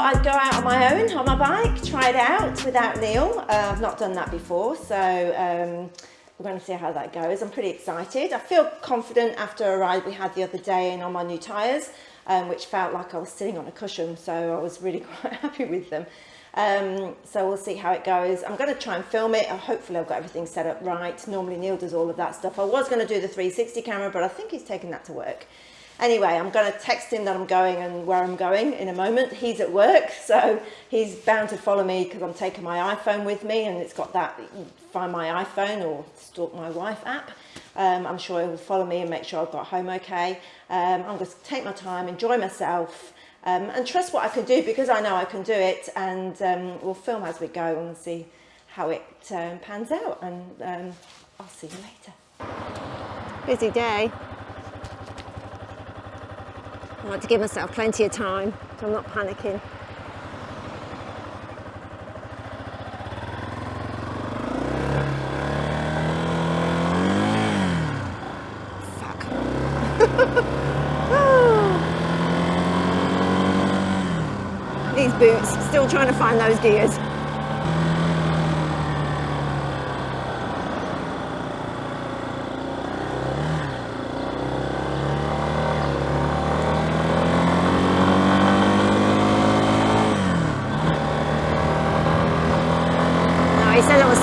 thought I'd go out on my own on my bike, try it out without Neil. Uh, I've not done that before, so um, we're going to see how that goes. I'm pretty excited. I feel confident after a ride we had the other day and on my new tyres, um, which felt like I was sitting on a cushion, so I was really quite happy with them. Um, so we'll see how it goes. I'm going to try and film it. Hopefully I've got everything set up right. Normally Neil does all of that stuff. I was going to do the 360 camera, but I think he's taken that to work. Anyway, I'm going to text him that I'm going and where I'm going in a moment. He's at work, so he's bound to follow me because I'm taking my iPhone with me and it's got that find my iPhone or stalk my wife app. Um, I'm sure he'll follow me and make sure I've got home okay. Um, I'm going to take my time, enjoy myself um, and trust what I can do because I know I can do it and um, we'll film as we go and see how it um, pans out and um, I'll see you later. Busy day. I like to give myself plenty of time so I'm not panicking. Fuck. These boots, still trying to find those gears.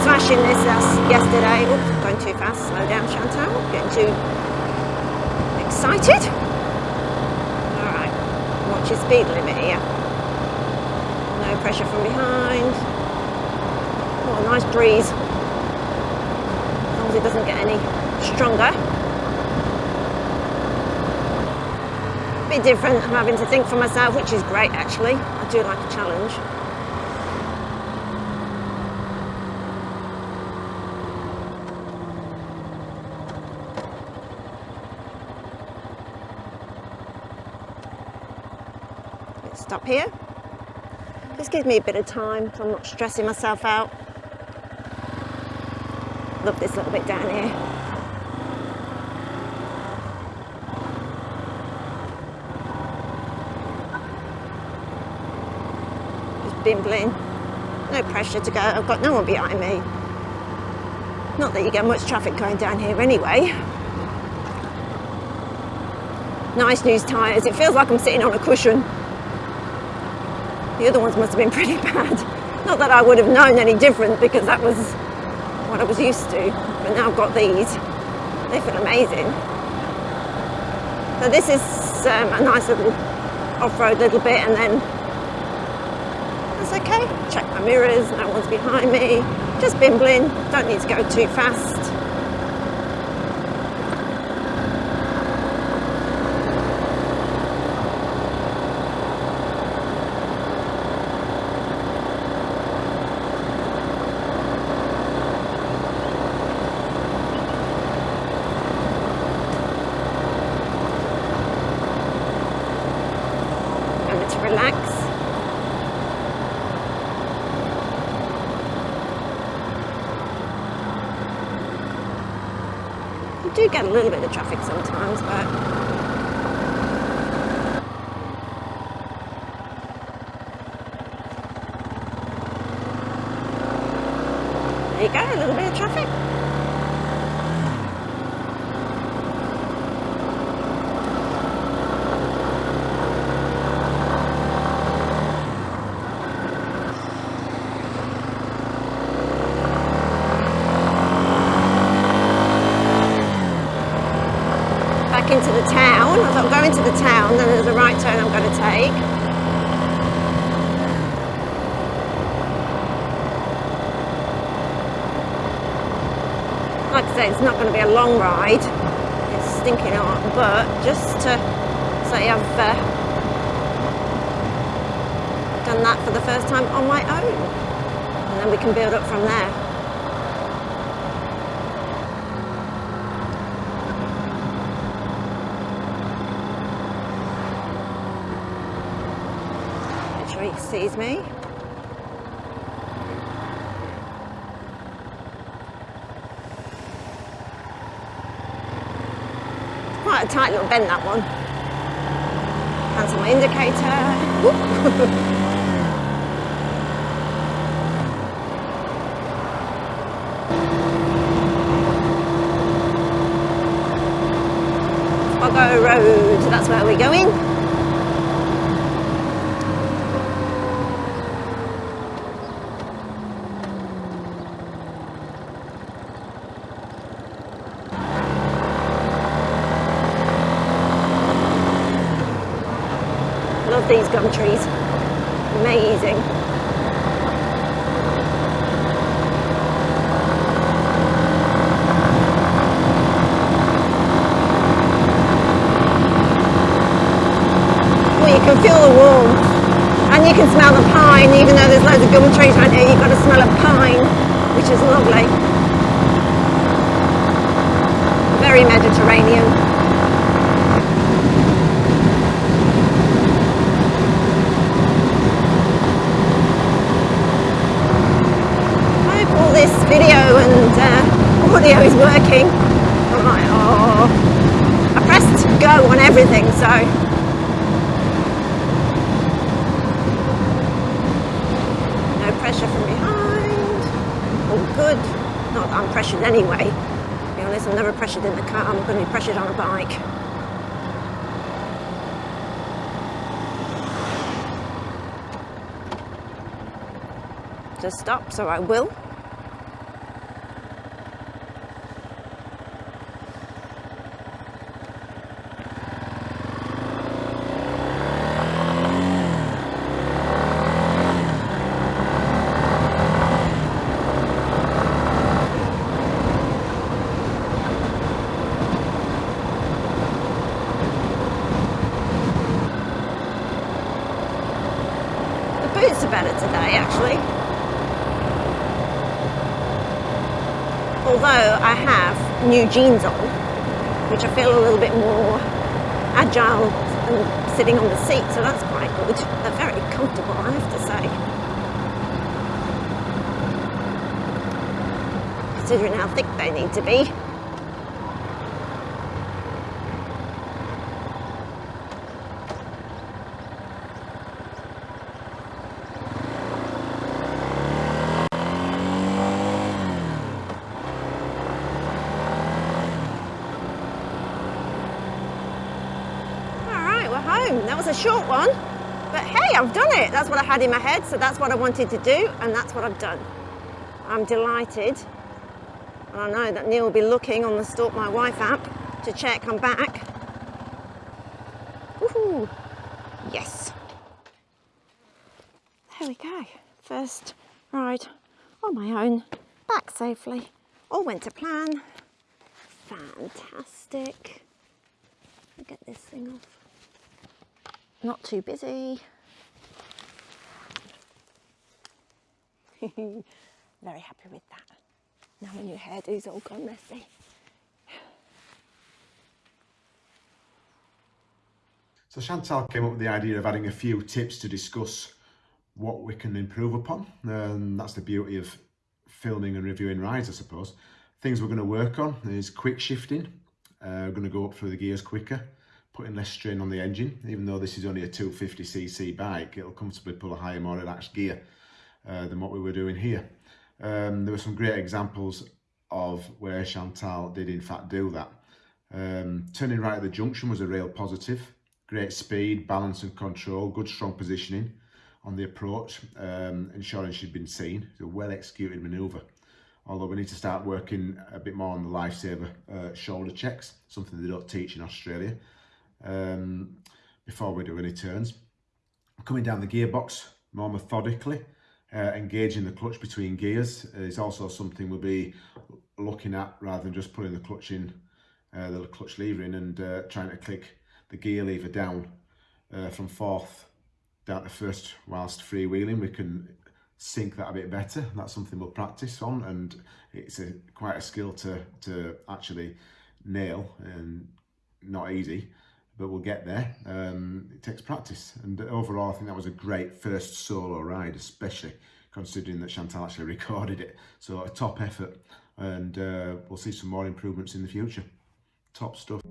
smashing this yesterday. Oops, going too fast. Slow down, Chantal. Getting too excited. All right, watch your speed limit here. No pressure from behind. Oh, nice breeze. As long as it doesn't get any stronger. A bit different. I'm having to think for myself, which is great actually. I do like a challenge. Stop here. Just gives me a bit of time so I'm not stressing myself out. Love this little bit down here. Just bimbling. No pressure to go. I've got no one behind me. Not that you get much traffic going down here anyway. Nice news tyres. It feels like I'm sitting on a cushion. The other ones must have been pretty bad. Not that I would have known any different because that was what I was used to. But now I've got these. They feel amazing. So this is um, a nice little off-road little bit and then that's okay. Check my mirrors, no one's behind me. Just bimbling, don't need to go too fast. Do get a little bit of traffic sometimes, but there you go, a little bit of traffic. into the town. I thought I'm to then there's a right turn I'm going to take. Like I say, it's not going to be a long ride. It's stinking hot, but just to say I've uh, done that for the first time on my own. And then we can build up from there. Sees me. Quite a tight little bend that one. Cancel my indicator. Boggo Road, that's where we're going. These gum trees, amazing. Well, you can feel the warmth. And you can smell the pine even though there's loads of gum trees right here you've got to smell of pine which is lovely. Very Mediterranean I hope all this video and uh, audio is working I'm like oh I pressed go on everything so pressure from behind. All good. Not that I'm pressured anyway. To be honest, I'm never pressured in the car. I'm going to be pressured on a bike. Just stop, so I will. Boots are better today actually. Although I have new jeans on, which I feel a little bit more agile and sitting on the seat, so that's quite good. They're very comfortable, I have to say. Considering how thick they need to be. Home. That was a short one, but hey, I've done it. That's what I had in my head, so that's what I wanted to do, and that's what I've done. I'm delighted. And I know that Neil will be looking on the Stalk My Wife app to check I'm back. Woohoo! Yes. There we go. First ride on my own, back safely. All went to plan. Fantastic. Get this thing off not too busy. Very happy with that. Now my new hairdo's all gone messy. So Chantal came up with the idea of adding a few tips to discuss what we can improve upon. And that's the beauty of filming and reviewing rides, I suppose. Things we're going to work on is quick shifting. Uh, we're going to go up through the gears quicker putting less strain on the engine. Even though this is only a 250cc bike, it'll comfortably pull a higher, more relaxed gear uh, than what we were doing here. Um, there were some great examples of where Chantal did in fact do that. Um, turning right at the junction was a real positive. Great speed, balance and control, good strong positioning on the approach, um, ensuring she'd been seen. It's a well executed manoeuvre. Although we need to start working a bit more on the lifesaver uh, shoulder checks, something they don't teach in Australia um, before we do any turns. Coming down the gearbox more methodically, uh, engaging the clutch between gears is also something we'll be looking at rather than just putting the clutch in, uh, the clutch lever in and uh, trying to click the gear lever down uh, from fourth down to first whilst freewheeling. We can sync that a bit better. That's something we'll practice on and it's a, quite a skill to, to actually nail and not easy but we'll get there. Um, it takes practice. And overall, I think that was a great first solo ride, especially considering that Chantal actually recorded it. So a top effort and uh, we'll see some more improvements in the future. Top stuff.